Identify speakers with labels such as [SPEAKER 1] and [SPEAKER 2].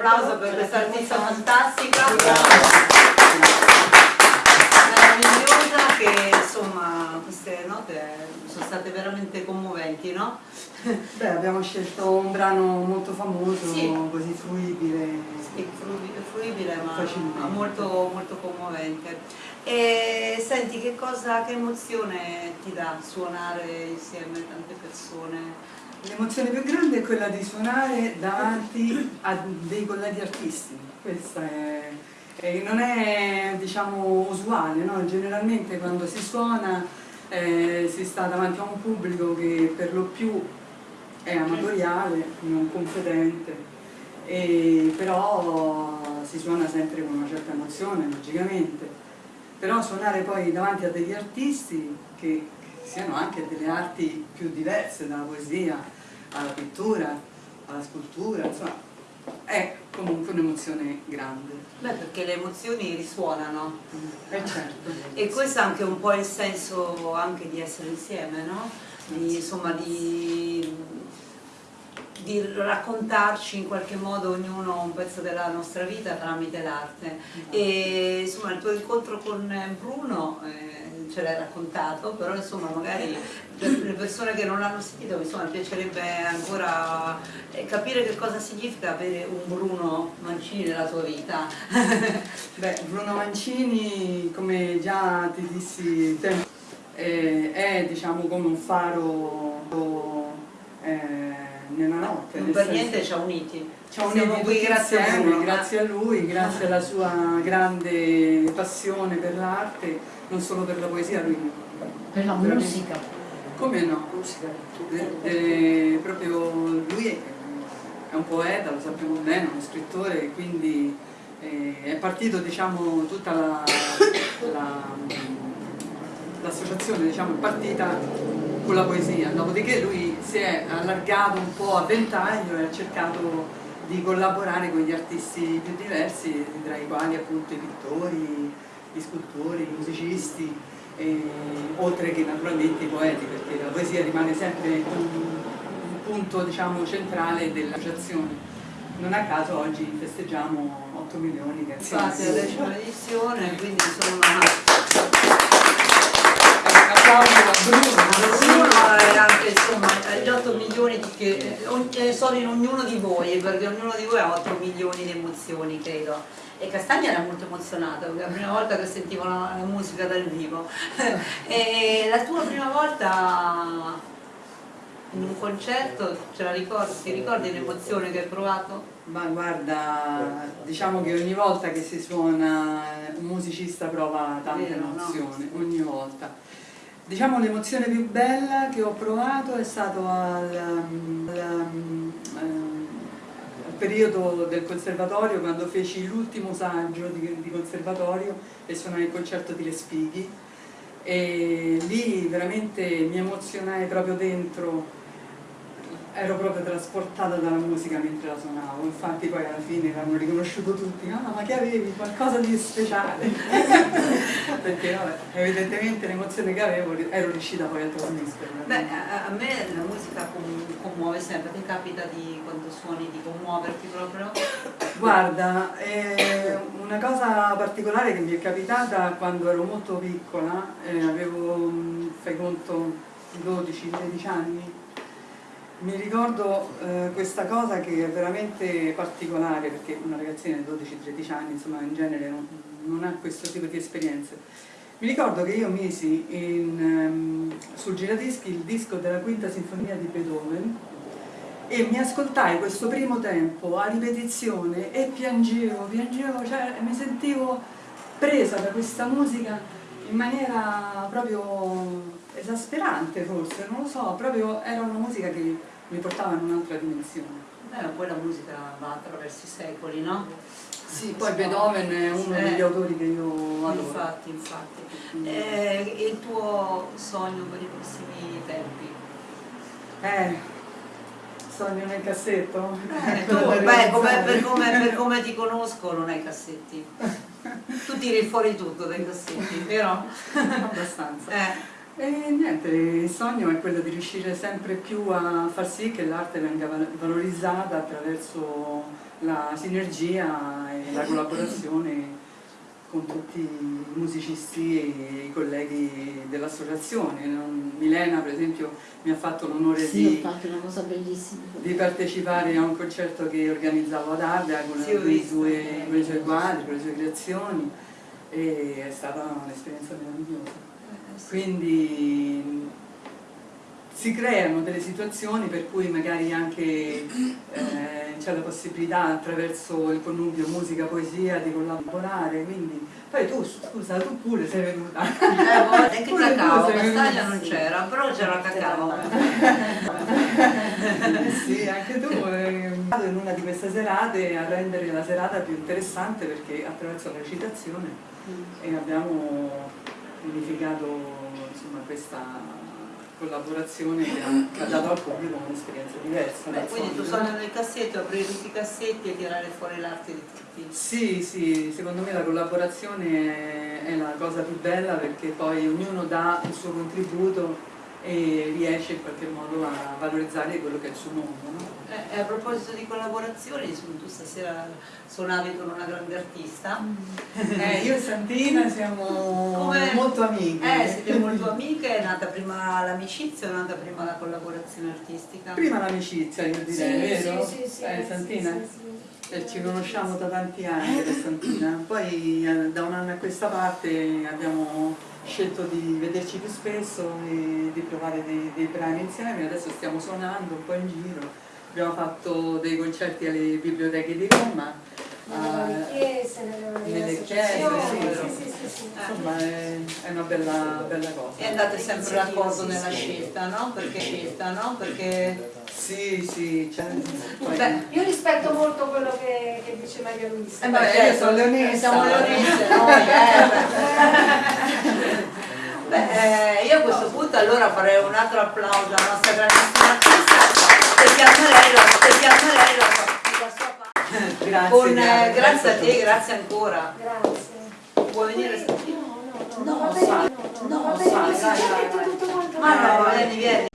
[SPEAKER 1] applauso per questa artista fantastica. Meravigliosa che insomma queste note sono state veramente commoventi, no?
[SPEAKER 2] Beh, abbiamo scelto un brano molto famoso,
[SPEAKER 1] Sì.
[SPEAKER 2] così fruibile.
[SPEAKER 1] Sì, frui- fruibile ma
[SPEAKER 2] Facilmente.
[SPEAKER 1] molto, molto commovente. E senti che cosa, che emozione ti dà suonare insieme a tante persone?
[SPEAKER 2] L'emozione più grande è quella di suonare davanti a dei colleghi artisti. Questa è, e non è diciamo usuale, no? generalmente quando si suona eh, si sta davanti a un pubblico che per lo più è amatoriale, non competente, e però si suona sempre con una certa emozione, logicamente. Però suonare poi davanti a degli artisti che siano anche delle arti più diverse, dalla poesia alla pittura, alla scultura, insomma, è comunque un'emozione grande.
[SPEAKER 1] Beh, perché le emozioni risuonano
[SPEAKER 2] Eh certo.
[SPEAKER 1] e questo è anche un po' il senso anche di essere insieme, no? Di, insomma, di, di raccontarci in qualche modo ognuno un pezzo della nostra vita tramite l'arte. E insomma il tuo incontro con Bruno eh, ce l'hai raccontato, però insomma magari per le persone che non l'hanno sentito insomma mi piacerebbe ancora eh, capire che cosa significa avere un Bruno Mancini nella tua vita.
[SPEAKER 2] Beh, Bruno Mancini, come già ti dissi tempo, eh, è diciamo come un faro eh, nella notte.
[SPEAKER 1] Non
[SPEAKER 2] nel
[SPEAKER 1] per
[SPEAKER 2] senso-
[SPEAKER 1] niente ci ha uniti.
[SPEAKER 2] Ci ha uniti
[SPEAKER 1] qui grazie a Bruno.
[SPEAKER 2] grazie a lui, grazie alla sua grande passione per l'arte, non solo per la poesia, lui
[SPEAKER 3] Per la
[SPEAKER 2] Veramente.
[SPEAKER 3] musica.
[SPEAKER 2] come no? Eh, eh, proprio lui è, è un poeta, lo sappiamo bene, è uno scrittore, quindi eh, è partito diciamo tutta la- la- l'associazione diciamo, è partita con la poesia, dopodiché lui si è allargato un po' a ventaglio e ha cercato di collaborare con gli artisti più diversi, tra i quali appunto i pittori, gli scultori, i musicisti, e- oltre che naturalmente i poeti, perché la poesia rimane sempre un, un punto diciamo, centrale dell'associazione. Non a caso oggi festeggiamo 8 milioni di
[SPEAKER 1] Infatti la
[SPEAKER 2] azioni.
[SPEAKER 1] decima edizione, quindi insomma
[SPEAKER 2] Applauso a Bruno.
[SPEAKER 1] Bruno è anche insomma gli 8 milioni che eh, eh, sono in ognuno di voi, perché ognuno di voi ha 8 milioni di emozioni, credo. E Castagna era molto emozionata, perché è la prima volta che sentivo la, la musica dal vivo. e la tua prima volta in un concerto, ce la ricordi? Ti ricordi l'emozione che hai provato?
[SPEAKER 2] Ma guarda, diciamo che ogni volta che si suona un musicista prova tanta
[SPEAKER 1] Vero, no?
[SPEAKER 2] emozione, ogni volta. Diciamo l'emozione più bella che ho provato è stato al, al, al periodo del conservatorio quando feci l'ultimo saggio di, di conservatorio e suonai il concerto di Respighi e lì veramente mi emozionai proprio dentro ero proprio trasportata dalla musica mentre la suonavo, infatti poi alla fine l'hanno riconosciuto tutti, ah ma che avevi qualcosa di speciale, perché vabbè, evidentemente l'emozione che avevo ero riuscita poi a trasmetterla.
[SPEAKER 1] Beh, a, me la musica com- commuove sempre, ti capita di quando suoni di commuoverti proprio?
[SPEAKER 2] Guarda, eh, una cosa particolare che mi è capitata quando ero molto piccola, eh, avevo, mh, fai conto, 12-13 anni, mi ricordo eh, questa cosa che è veramente particolare, perché una ragazzina di 12-13 anni, insomma, in genere non, non ha questo tipo di esperienze. Mi ricordo che io misi in, ehm, sul giradischi il disco della quinta sinfonia di Beethoven e mi ascoltai questo primo tempo a ripetizione e piangevo, piangevo, cioè mi sentivo presa da questa musica in maniera proprio esasperante forse, non lo so, proprio era una musica che mi portava in un'altra dimensione.
[SPEAKER 1] Beh, poi la musica va attraverso i secoli, no?
[SPEAKER 2] Sì, poi Beethoven è uno
[SPEAKER 1] Eh.
[SPEAKER 2] degli autori che io adoro.
[SPEAKER 1] Infatti, infatti. Eh, il tuo sogno per i prossimi tempi?
[SPEAKER 2] Eh, sogno nel cassetto?
[SPEAKER 1] Eh, tu, beh, come- per, come, per come ti conosco non hai cassetti. Tu tiri fuori tutto dai cassetti, vero?
[SPEAKER 2] Abbastanza.
[SPEAKER 1] Eh.
[SPEAKER 2] E niente, il sogno è quello di riuscire sempre più a far sì che l'arte venga valorizzata attraverso la sinergia e la collaborazione con tutti i musicisti e i colleghi dell'associazione. Milena per esempio mi ha fatto l'onore
[SPEAKER 3] sì,
[SPEAKER 2] di, di, partecipare a un concerto che organizzavo ad Ardea con, sì, i suoi quadri, con le sue creazioni e è stata un'esperienza meravigliosa. Quindi si creano delle situazioni per cui magari anche eh, c'è la possibilità attraverso il connubio musica-poesia di collaborare, quindi poi tu scusa, tu pure sei venuta.
[SPEAKER 1] Eh, boh, anche pure cacao, Castaglia non c'era, però c'era cacao.
[SPEAKER 2] sì, anche tu eh, in una di queste serate a rendere la serata più interessante perché attraverso la recitazione mm. e abbiamo unificato insomma, questa collaborazione che ha, dato al pubblico un'esperienza diversa.
[SPEAKER 1] Beh, quindi tu suoni nel cassetto, aprire tutti i cassetti e tirare fuori l'arte di tutti.
[SPEAKER 2] Sì, sì, secondo me la collaborazione è la cosa più bella perché poi ognuno dà il suo contributo e riesce in qualche modo a valorizzare quello che è il suo mondo. No?
[SPEAKER 1] Eh, e a proposito di collaborazioni, tu stasera suonavi con una grande artista.
[SPEAKER 2] Eh, io e Santina siamo Come... molto amiche.
[SPEAKER 1] Eh, siete molto amiche, è nata prima l'amicizia o è nata prima la collaborazione artistica?
[SPEAKER 2] Prima l'amicizia, io direi,
[SPEAKER 3] sì,
[SPEAKER 2] vero?
[SPEAKER 3] Sì, sì,
[SPEAKER 2] eh, Santina? Eh, ci conosciamo da tanti anni Santina, poi eh, da un anno a questa parte abbiamo scelto di vederci più spesso e di provare dei, dei brani insieme, adesso stiamo suonando un po' in giro, abbiamo fatto dei concerti alle biblioteche di Roma,
[SPEAKER 3] nelle chiese,
[SPEAKER 2] nelle chiese, sì, sì, sì, insomma è, è, una bella, bella cosa.
[SPEAKER 1] E andate sempre d'accordo nella scelta, no? Perché scelta, no? Perché...
[SPEAKER 2] Sì, sì, cioè,
[SPEAKER 3] poi... Beh, io rispetto molto quello che, che dice Maria Luisa.
[SPEAKER 2] Eh, beh, io certo, sono leonessa.
[SPEAKER 1] Siamo leonesse, no? Eh, beh, io a questo punto allora farei un altro applauso alla nostra grandissima artista perché a lei la, la sua
[SPEAKER 2] grazie,
[SPEAKER 1] Con, grazie, grazie a te, grazie ancora.
[SPEAKER 3] Grazie.
[SPEAKER 1] Vuoi venire a sentire?
[SPEAKER 3] No, no, no, no, no, no, no, no, no, no, no,
[SPEAKER 1] no, Ma no, vieni, vieni.
[SPEAKER 4] Oh